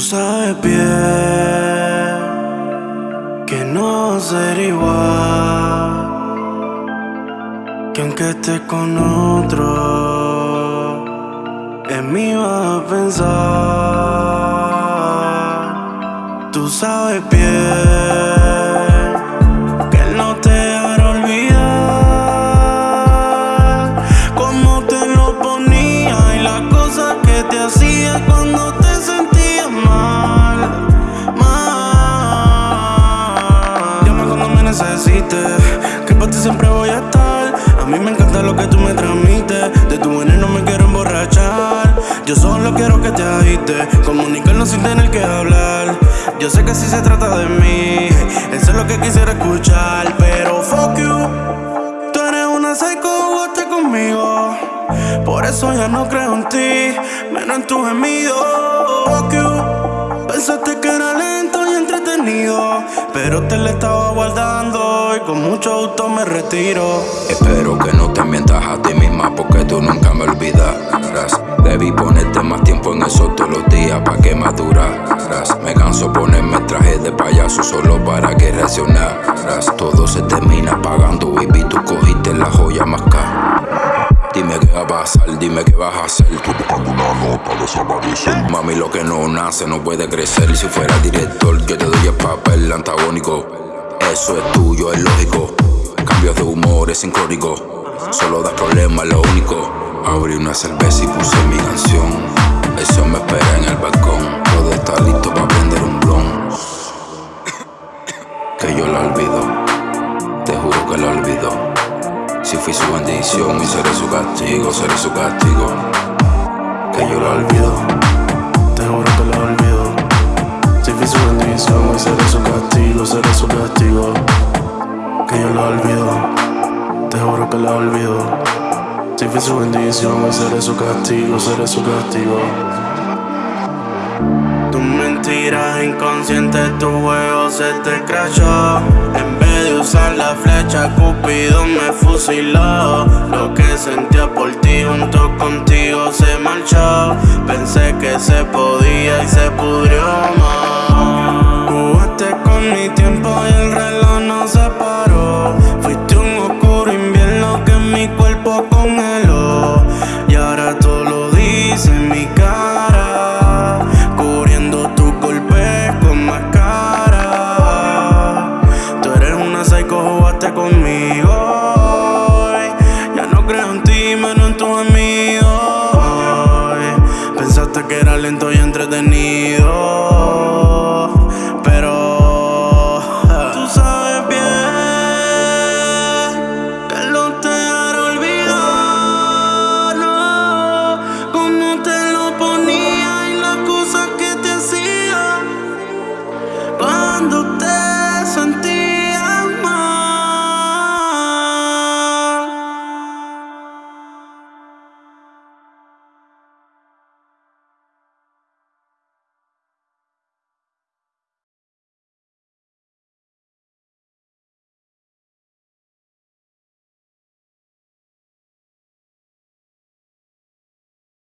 sabes bien que no ser igual, que aunque estés con otro, en mí vas a pensar. Tú sabes bien. Siempre voy a estar. A mí me encanta lo que tú me transmites. De tu veneno me quiero emborrachar. Yo solo quiero que te agites. Comunicarnos sin tener que hablar. Yo sé que si se trata de mí. Eso es lo que quisiera escuchar. Pero fuck you. Tú eres una psycho, conmigo. Por eso ya no creo en ti. Menos en tus gemidos Fuck you. Pensaste que era lento y entretenido Pero te lo estaba guardando con mucho auto me retiro. Espero que no te mientas a ti misma porque tú nunca me olvidarás. Debí ponerte más tiempo en eso todos los días para que maduraras. Me canso ponerme traje de payaso solo para que reaccionaras. Todo se termina pagando, baby, tú cogiste la joya más cara. Dime qué va a pasar, dime qué vas a hacer. Tú buscando una nota, desaparecer. Mami, lo que no nace no puede crecer. Si fuera director, yo te doy el papel antagónico. Eso es tuyo, es lógico. Cambios de humor es sincrónico. Solo das problemas, lo único. Abrí una cerveza y puse mi canción. Fui su bendición y seré su castigo, seré su castigo. Que yo la olvido. Te juro que la olvido. Si fui su bendición y seré su castigo, seré su castigo que yo la olvido. Te juro que la olvido. Si fui su bendición, hoy seré su castigo, seré su castigo. Tu mentira inconsciente, tu juego se te crashó. En usar la flecha, Cupido me fusiló. Lo que sentía por ti junto contigo se marchó. Pensé que se podía conmigo. Ya no creo en ti, menos en tus amigos. Pensaste que era lento y entretenido.